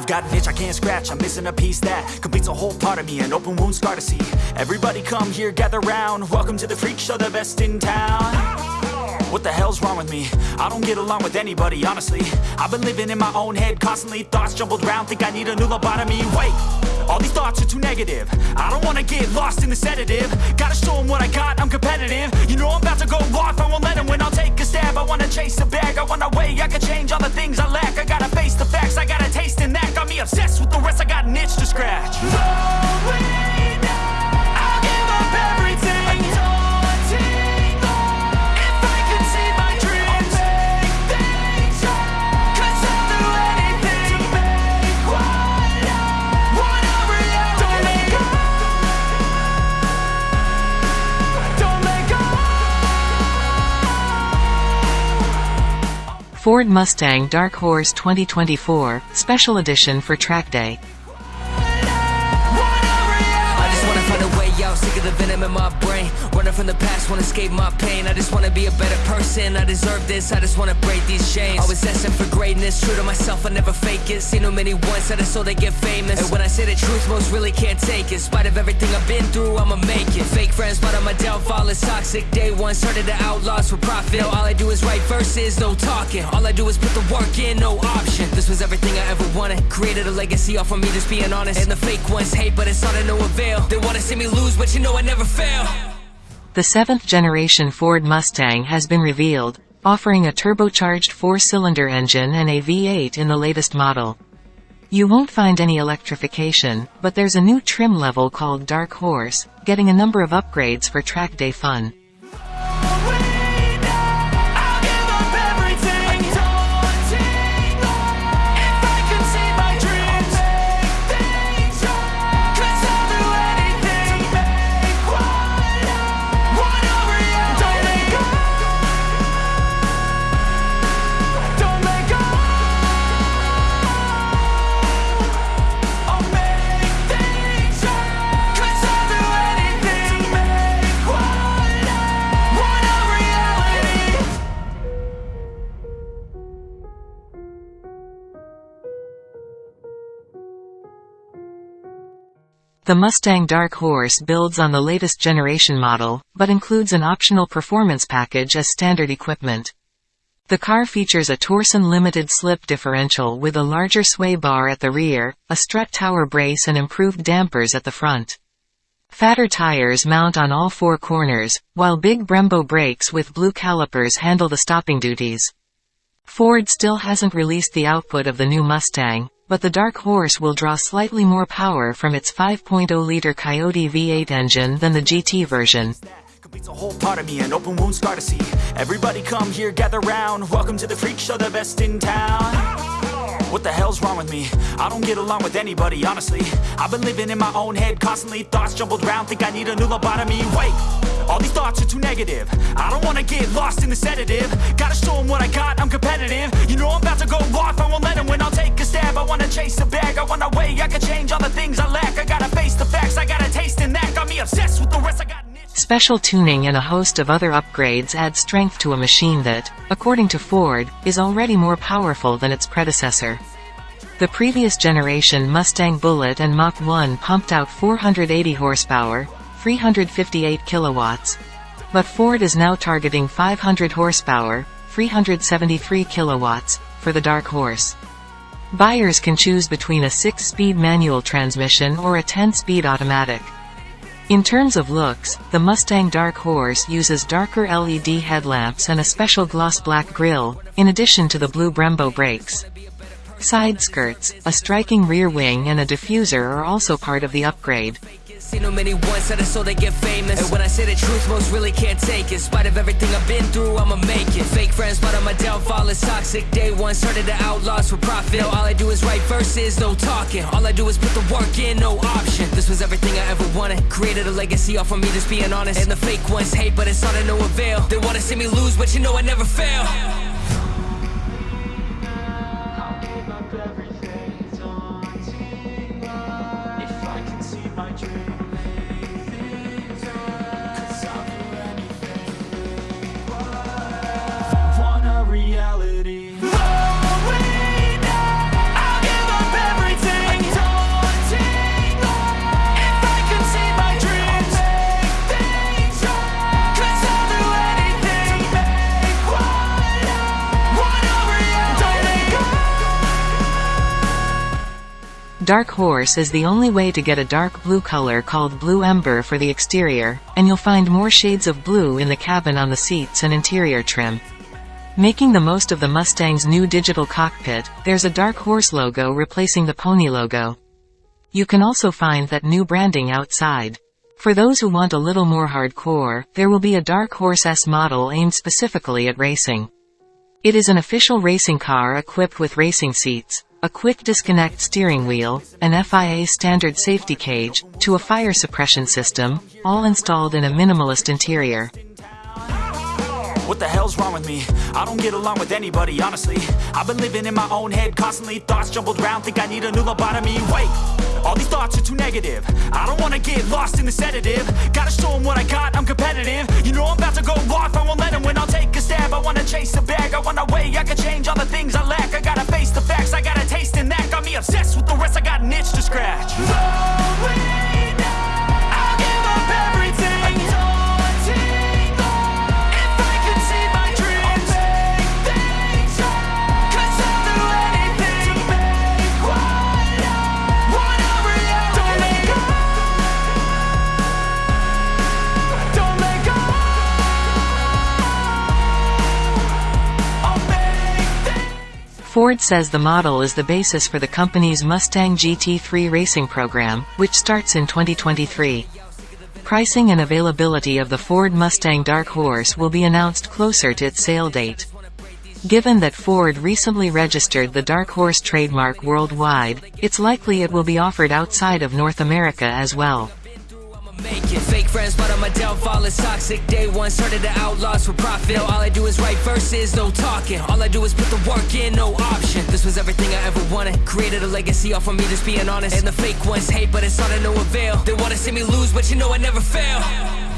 I've got an itch I can't scratch, I'm missing a piece that completes a whole part of me, an open wound scar to see. Everybody come here, gather round. Welcome to the freak show, the best in town. What the hell's wrong with me? I don't get along with anybody, honestly. I've been living in my own head constantly Thoughts jumbled round, think I need a new lobotomy. Wait, all these thoughts are too negative. I don't wanna get lost in the sedative. Gotta show them what I got, I'm competitive. You know I'm about to go off, I won't let them win. I'll take a stab, I wanna chase a bag. I wanna weigh, I can change all the things I lack obsessed with the rest, I got an itch to scratch Ford Mustang Dark Horse 2024, Special Edition for Track Day. Sick of the venom in my brain. Running from the past, wanna escape my pain. I just wanna be a better person. I deserve this, I just wanna break these chains. Always asking for greatness, true to myself, I never fake it. Seen too many ones that I so they get famous. And when I say the truth, most really can't take it. In spite of everything I've been through, I'ma make it. Fake friends, but on my downfall is toxic. Day one started the outlaws for profit. All I do is write verses, no talking. All I do is put the work in, no option. This was everything I ever wanted. Created a legacy off of me, just being honest. And the fake ones hate, but it's all to no avail. They wanna see me lose, but you know I never fail. The seventh generation Ford Mustang has been revealed, offering a turbocharged four-cylinder engine and a V8 in the latest model. You won't find any electrification, but there's a new trim level called Dark Horse, getting a number of upgrades for track day fun. The Mustang Dark Horse builds on the latest generation model, but includes an optional performance package as standard equipment. The car features a Torsen limited slip differential with a larger sway bar at the rear, a strut tower brace and improved dampers at the front. Fatter tires mount on all four corners, while big Brembo brakes with blue calipers handle the stopping duties. Ford still hasn't released the output of the new Mustang, but the Dark Horse will draw slightly more power from its 5.0-liter Coyote V8 engine than the GT version. a whole part of me, an open wound scar to see. Everybody come here, gather round. Welcome to the freak show, the best in town. What the hell's wrong with me? I don't get along with anybody, honestly. I've been living in my own head constantly. Thoughts jumbled round, think I need a new lobotomy. Wait, all these thoughts are too negative. I don't wanna get lost in the sedative. Gotta show them what I got, I'm competitive. You know I'm about to go off, I won't let them win. I'll take a stab, I wanna chase a bag. I wanna weigh, I can change all the things I lack. I gotta face the facts, I got a taste in that. Got me obsessed with the rest, I got. Special tuning and a host of other upgrades add strength to a machine that, according to Ford, is already more powerful than its predecessor. The previous generation Mustang Bullitt and Mach 1 pumped out 480 horsepower, 358 kilowatts. But Ford is now targeting 500 horsepower, 373 kilowatts, for the Dark Horse. Buyers can choose between a 6-speed manual transmission or a 10-speed automatic. In terms of looks, the Mustang Dark Horse uses darker LED headlamps and a special gloss black grille, in addition to the blue Brembo brakes. Side skirts, a striking rear wing and a diffuser are also part of the upgrade. Seen many once they get famous. And when I say the truth, most really can't take it. In spite of everything I've been through, my downfall is toxic. Day one started the outlaws for profit. All I do is write verses, no talking. All I do is put the work in, no option. This was everything I ever wanted. Created a legacy off of me, just being honest. And the fake ones hate, but it's all to no avail. They wanna see me lose, but you know I never fail. Dark Horse is the only way to get a dark blue color called Blue Ember for the exterior, and you'll find more shades of blue in the cabin on the seats and interior trim. Making the most of the Mustang's new digital cockpit, there's a Dark Horse logo replacing the Pony logo. You can also find that new branding outside. For those who want a little more hardcore, there will be a Dark Horse S model aimed specifically at racing. It is an official racing car equipped with racing seats, a quick disconnect steering wheel, an FIA standard safety cage, to a fire suppression system, all installed in a minimalist interior. What the hell's wrong with me? I don't get along with anybody, honestly. I've been living in my own head constantly. Thoughts jumbled around, think I need a new lobotomy. Wait, all these thoughts are too negative. I don't wanna get lost in the sedative. Gotta show them what I got, I'm competitive. You know I'm about to go off, I won't let them win. I'll take a stab, I wanna chase a bag. I wanna weigh, I can change all the things I lack. I gotta face the facts, I got a taste in that Got me obsessed with the rest, I got an Ford says the model is the basis for the company's Mustang GT3 racing program, which starts in 2023. Pricing and availability of the Ford Mustang Dark Horse will be announced closer to its sale date. Given that Ford recently registered the Dark Horse trademark worldwide, it's likely it will be offered outside of North America as well. Fake friends, but I'm a downfall. It's toxic. Day one, started the outlaws for profit. Now all I do is write verses, no talking. All I do is put the work in, no option. This was everything I ever wanted. Created a legacy off of me, just being honest. And the fake ones hate, but it's all to no avail. They wanna see me lose, but you know I never fail